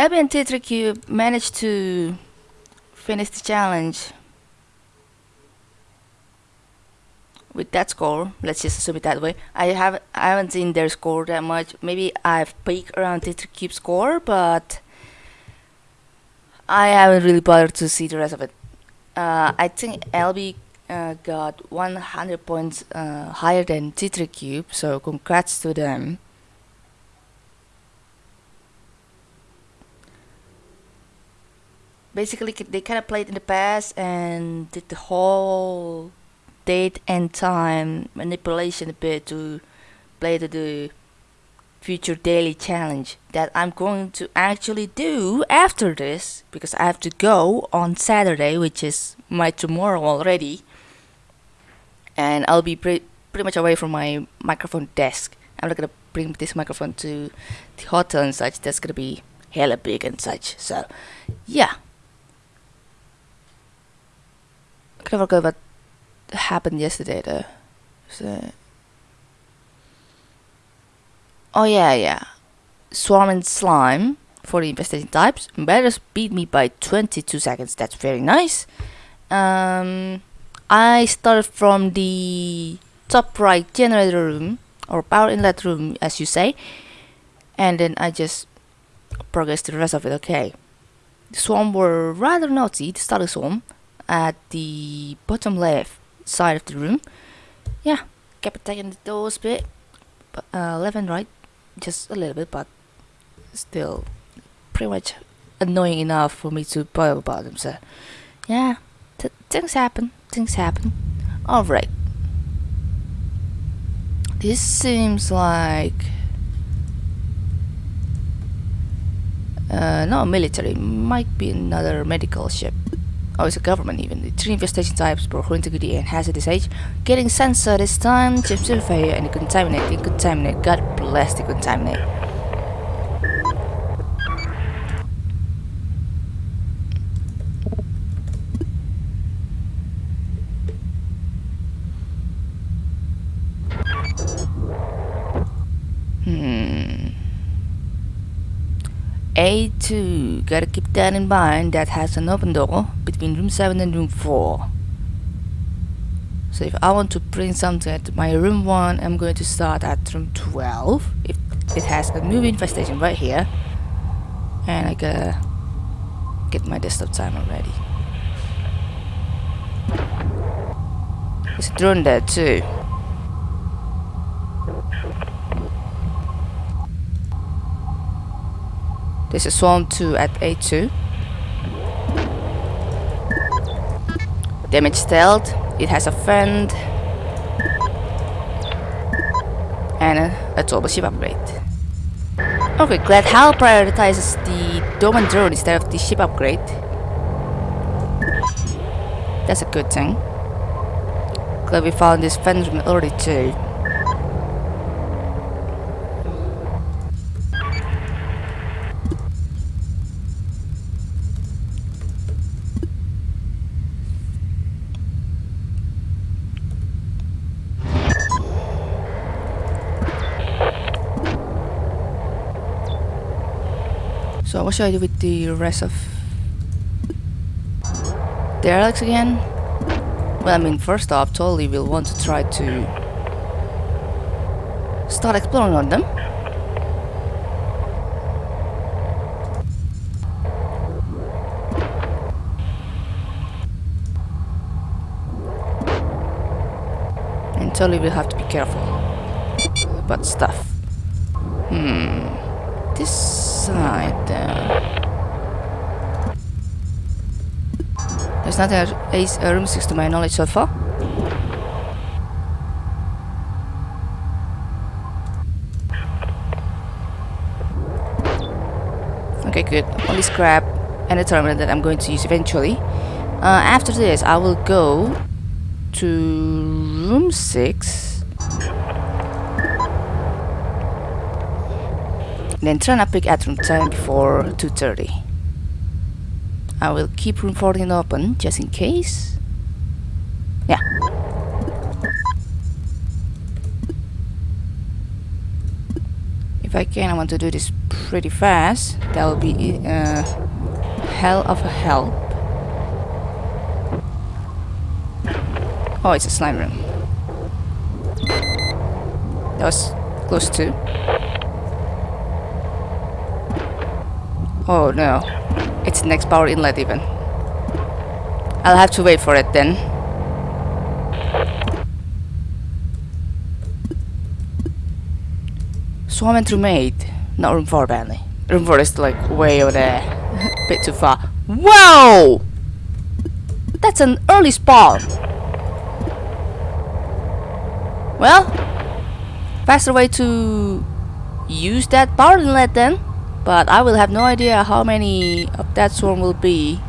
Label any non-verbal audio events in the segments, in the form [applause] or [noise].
Abby and Tetracube managed to finish the challenge with that score. Let's just assume it that way. I have I haven't seen their score that much. Maybe I've peeked around Tetracube score, but I haven't really bothered to see the rest of it. Uh, I think LB uh, got 100 points uh, higher than Tetracube, so congrats to them. Basically they kind of played in the past and did the whole date and time manipulation a bit to play to the future daily challenge that I'm going to actually do after this because I have to go on Saturday which is my tomorrow already. And I'll be pre pretty much away from my microphone desk. I'm not gonna bring this microphone to the hotel and such. That's gonna be hella big and such. So yeah I of forgot what happened yesterday though. So. Oh yeah, yeah. Swarm and Slime for the infestation types. Embarrass beat me by 22 seconds. That's very nice. Um, I started from the top right generator room or power inlet room as you say and then I just progressed the rest of it okay the swarm were rather naughty the starter swarm at the bottom left side of the room. Yeah, kept attacking the doors a bit, but uh, left and right, just a little bit, but still pretty much annoying enough for me to bother about them. So, yeah, th things happen. Things happen. All right. This seems like uh, not military. Might be another medical ship oh it's a government even, the three infestation types for integrity and hazardous age, getting sensor this time, chip failure and contaminate, contaminate, god bless the contaminate. A2, gotta keep that in mind, that has an open door between room 7 and room 4. So if I want to print something at my room 1, I'm going to start at room 12. If it has a movie infestation right here. And I gotta get my desktop timer ready. There's a drone there too. This is Swarm 2 at A2. Damage stealth. It has a friend. And a, a turbo ship upgrade. Okay, glad HAL prioritizes the dome and drone instead of the ship upgrade. That's a good thing. Glad we found this Phantom already too. So what should I do with the rest of the again? Well, I mean, first off, totally will want to try to start exploring on them. And totally will have to be careful about stuff. Hmm. This side there. There's nothing at uh, room 6 to my knowledge so far. Okay, good. Only scrap and a terminal that I'm going to use eventually. Uh, after this, I will go to room 6 then turn up at room 10 before 2.30. I will keep room 14 open just in case. Yeah. If I can, I want to do this pretty fast. That will be uh, hell of a help. Oh, it's a slime room. That was close to. Oh no. It's next power inlet even. I'll have to wait for it then. Swarm and Roommate. Not room 4 apparently. Room 4 is like way over there. A [laughs] bit too far. Whoa! That's an early spawn. Well, faster way to use that power inlet then. But I will have no idea how many of that swarm will be.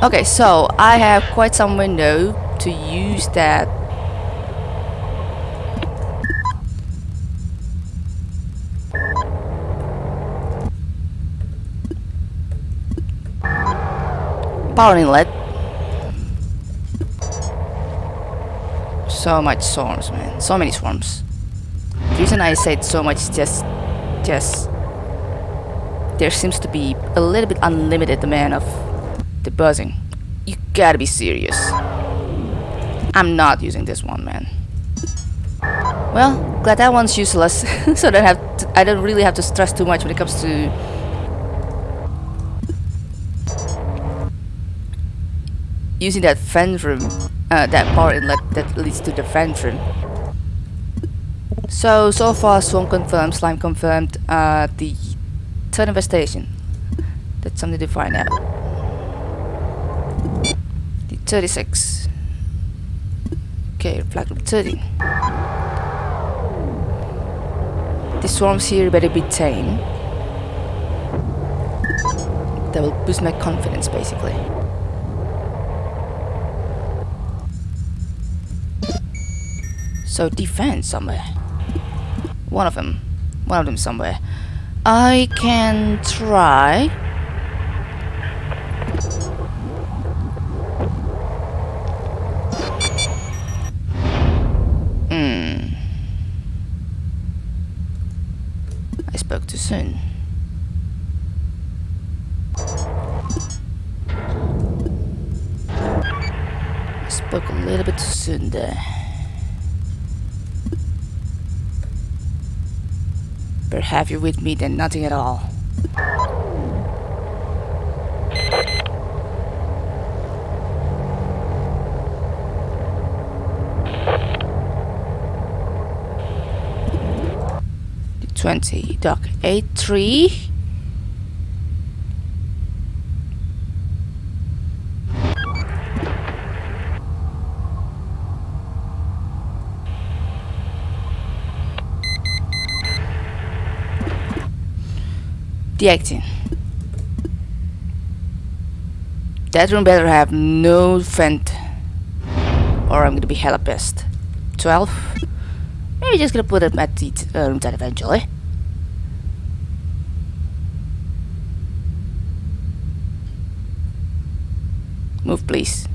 Okay, so I have quite some window to use that power inlet so much swarms man. So many swarms the reason I said so much is just just there seems to be a little bit unlimited demand of the buzzing. You gotta be serious. I'm not using this one man. Well glad that one's useless [laughs] so I have to, I don't really have to stress too much when it comes to using that vent room, uh, that power inlet that leads to the vent room. So, so far Swarm confirmed, Slime confirmed, uh, the third infestation. That's something to find out. The 36. Okay, flag room 13. The swarms here better be tame. That will boost my confidence basically. So defense somewhere. One of them. One of them somewhere. I can try. Hmm. I spoke too soon. I spoke a little bit too soon there. Have you with me than nothing at all. Twenty, dock eight three. Deacting. That room better have no vent or I'm gonna be hella pissed. 12. Maybe just gonna put it at the uh, room 10 eventually. Move please.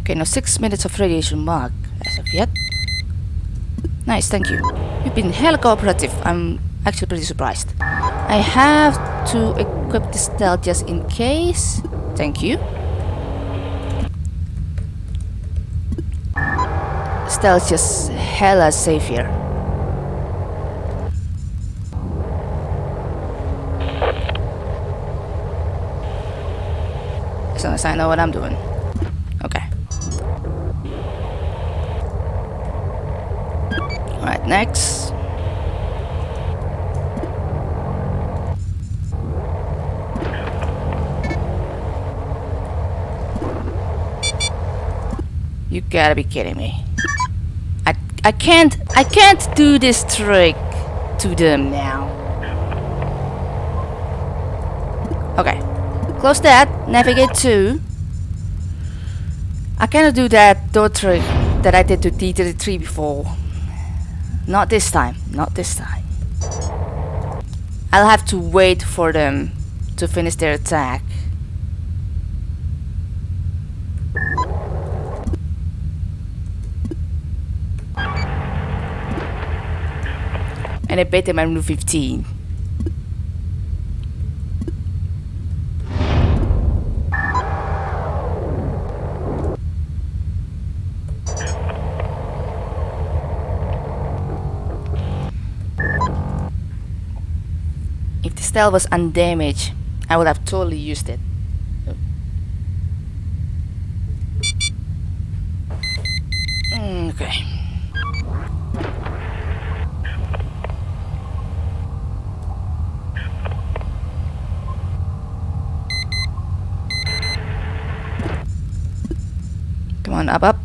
Okay, now 6 minutes of radiation mark as of yet. Nice, thank you. You've been hella cooperative. I'm actually pretty surprised. I have to equip the stealth just in case. Thank you. Stealth just hella safe here. As long as I know what I'm doing. Next. You gotta be kidding me. I I can't I can't do this trick to them now. Okay. Close that, navigate to. I cannot do that door trick that I did to D33 before. Not this time, not this time. I'll have to wait for them to finish their attack. And I bet them I'm room 15. Style was undamaged, I would have totally used it. Mm, Okay. Come on, up, up.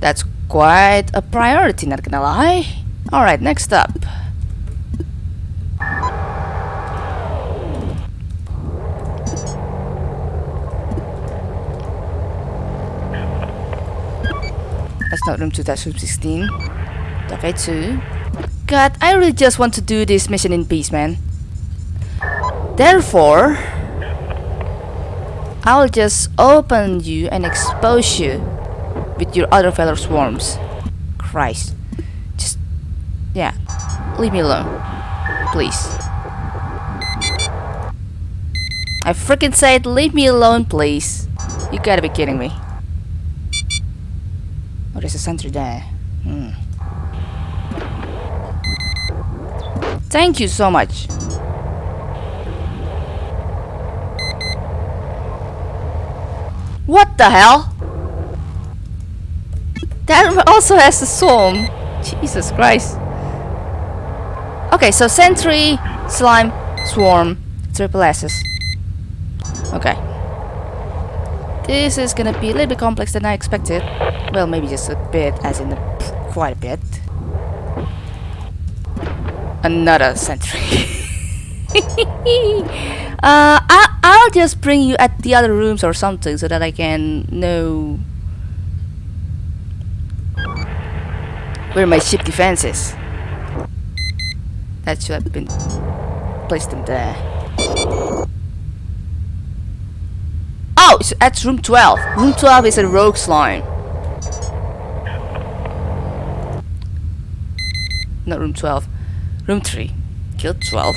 That's quite a priority, not gonna lie. Alright, next up. That's not room 2, that's room 16. Cafe 2. God, I really just want to do this mission in peace, man. Therefore, I'll just open you and expose you with your other fellow swarms. Christ. Just, yeah, leave me alone. Please. I freaking said leave me alone, please. You gotta be kidding me. Oh, there's a sentry there. Hmm. Thank you so much. What the hell? That also has a swarm. Jesus Christ. Okay, so sentry, slime, swarm, triple S's. Okay. This is gonna be a little bit complex than I expected. Well, maybe just a bit, as in a, quite a bit. Another sentry. [laughs] uh, I, I'll just bring you at the other rooms or something so that I can know where my ship defense is. That should have been placed in there. Oh, it's at room 12. Room 12 is a rogue slime. Not room 12. Room 3. Killed 12.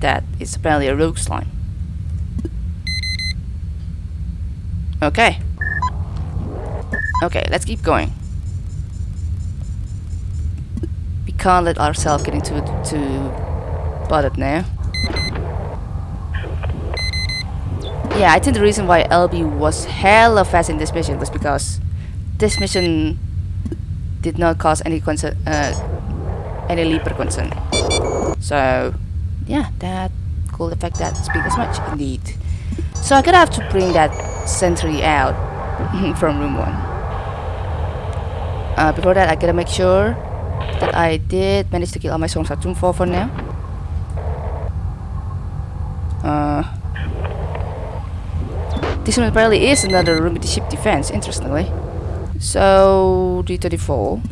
That is apparently a rogue slime. Okay. Okay, let's keep going. We can't let ourselves get into to bothered now. Yeah, I think the reason why LB was hella fast in this mission was because this mission did not cause any concern, uh, any leaper concern. So, yeah, that could affect that speed as much, indeed. So I'm gonna have to bring that sentry out [laughs] from room 1. Uh, before that, I gotta make sure that I did manage to kill all my songs at room 4 for now. Uh, this one apparently is another room with the ship defense, interestingly. So, D34.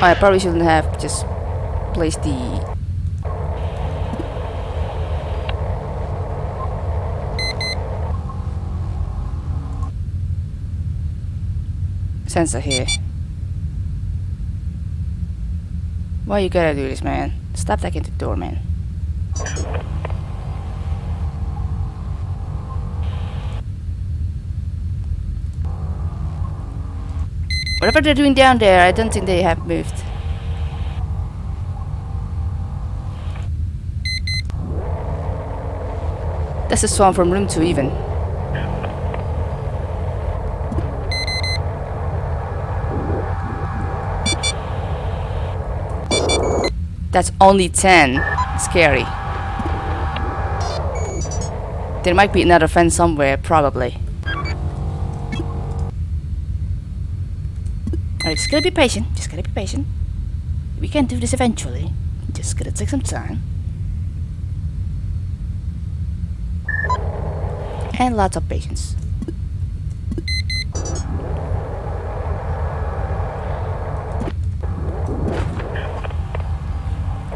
I probably shouldn't have just placed the sensor here. Why you gotta do this, man? Stop taking the door, man. Whatever they're doing down there, I don't think they have moved. That's a swan from room 2 even. That's only 10. Scary. There might be another fence somewhere, probably. Alright, just gotta be patient. Just gotta be patient. We can do this eventually. Just gotta take some time. And lots of patience.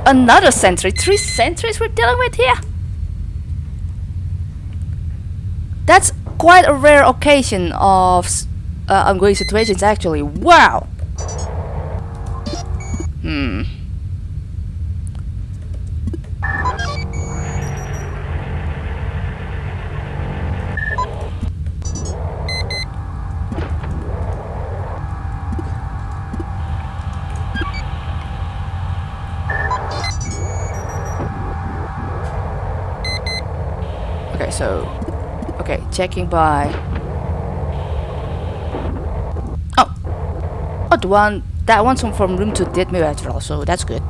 Another sentry. Three sentries we're dealing with here. That's quite a rare occasion of uh, ongoing situations actually. Wow. Hmm. Checking by. Oh, oh, the one that one's from, room two did move after all, so that's good.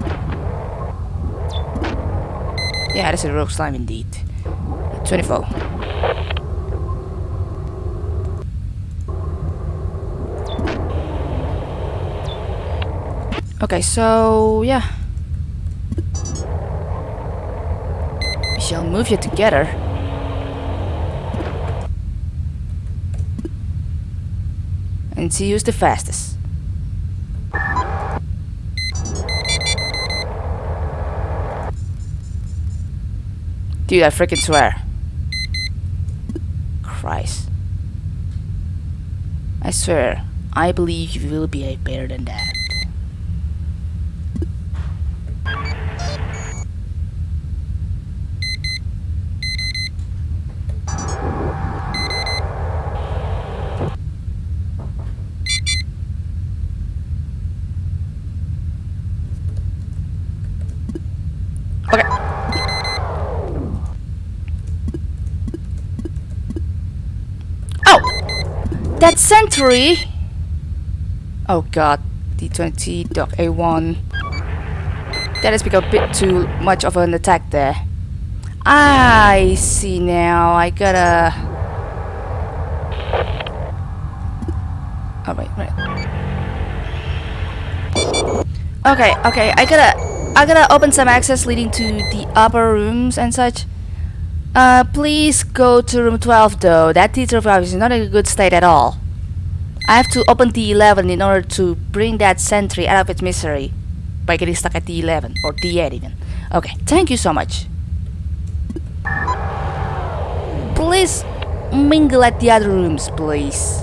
Yeah, that's a rogue slime indeed. 24. Okay, so yeah. We shall move you together. And see who's the fastest. Dude, I freaking swear. Christ. I swear, I believe you will be a better than that. Okay. Oh! That sentry! Oh god, D20, Doc A1. That has become a bit too much of an attack there. I see now, I gotta... Oh wait, wait. Okay, okay, I gotta I gotta open some access leading to the upper rooms and such. Uh, please go to room 12 though. That teacher ours is not in a good state at all. I have to open D11 in order to bring that sentry out of its misery by getting stuck at D11 or D8 even. Okay, thank you so much. Please mingle at the other rooms, please.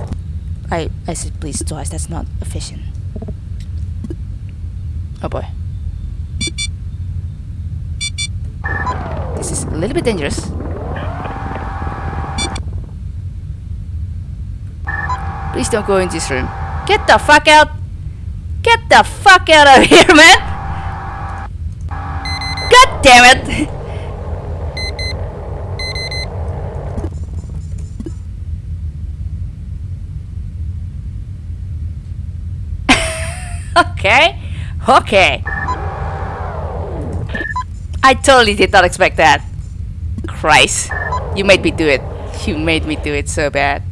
I I said please twice. That's not efficient. Oh boy. This is a little bit dangerous. Please don't go in this room. Get the fuck out! Get the fuck out of [laughs] here, man! God damn it! [laughs] okay, okay. I totally did not expect that. Christ. You made me do it. You made me do it so bad.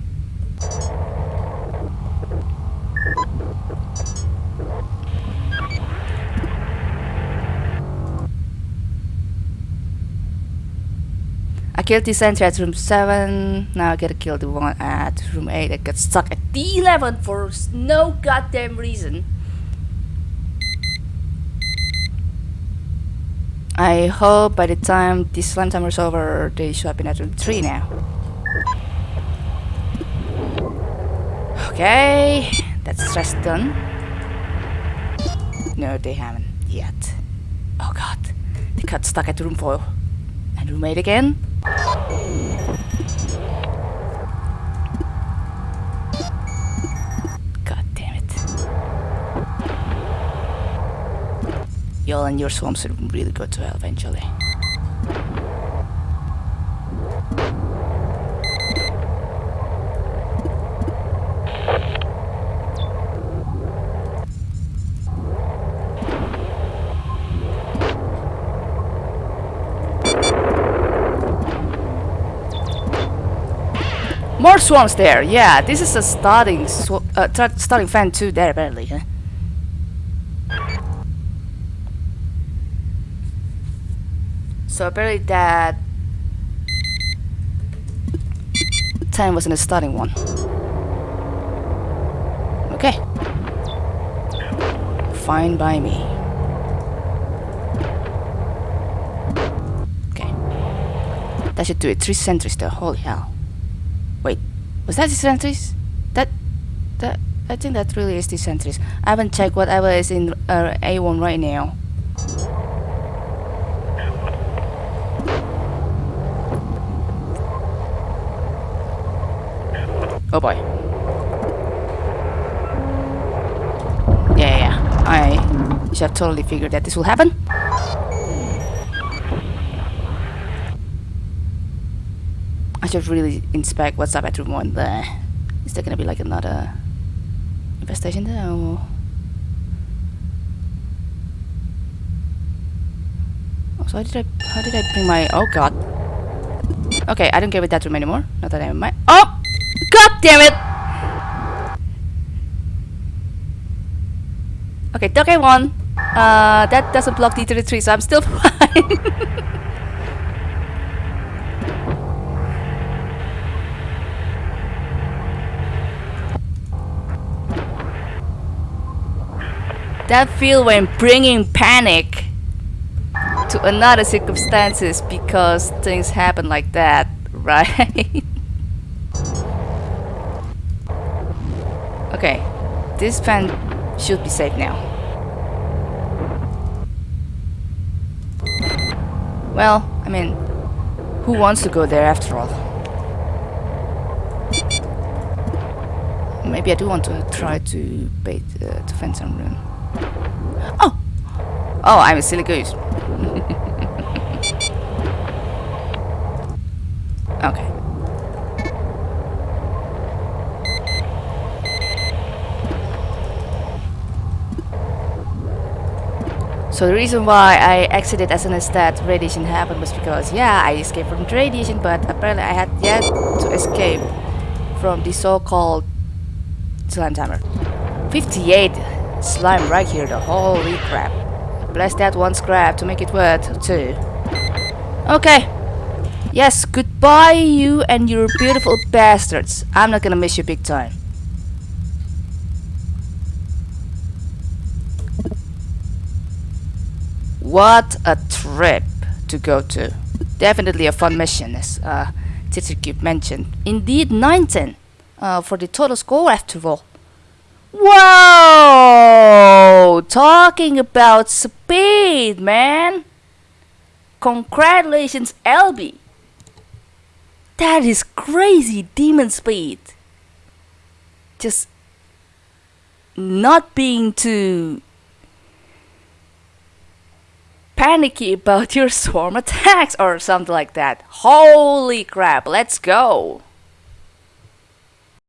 I killed the sentry at room 7. Now I gotta kill the one at room 8 that got stuck at D11 for no goddamn reason. I hope by the time this slime timer is over, they show up in at room 3 now. Okay, that's stress done. No, they haven't yet. Oh god, they got stuck at room 4. And room 8 again. And your swamps are really good to hell eventually. More swamps there. Yeah, this is a starting uh, starting fan too there apparently. Huh? So apparently that 10 wasn't a starting one. Okay. Fine by me. Okay. That should do it. Three sentries though. Holy hell. Wait. Was that the sentries? That... That... I think that really is the sentries. I haven't checked whatever is in uh, A1 right now. Oh boy. Yeah, yeah. I should have totally figured that this will happen. I should really inspect what's up at room one there. Is there gonna be like another infestation there or so how did I how did I bring my oh god. Okay, I don't care with that room anymore. Not that Oh God damn it! Okay, okay one. Uh that doesn't block D33, so I'm still [laughs] fine. that feel when bringing panic to another circumstances because things happen like that, [laughs] right? Okay, this fan should be safe now. Well, I mean, who wants to go there after all? Maybe I do want to try to bait uh, to find some room. Oh! Oh, I'm a silly goose. [laughs] okay. So the reason why I exited as as that radiation happened was because, yeah, I escaped from radiation, but apparently I had yet to escape from the so-called slime timer. 58 slime right here, the holy crap. Bless that one scrap to make it worth two. Okay. Yes, goodbye you and your beautiful bastards. I'm not gonna miss you big time. What a trip to go to. Definitely a fun mission as uh, mentioned. Indeed 19 uh, for the total score after all. Whoa! Talking about speed, man! Congratulations, LB! That is crazy demon speed! Just not being too panicky about your swarm attacks or something like that. Holy crap, let's go!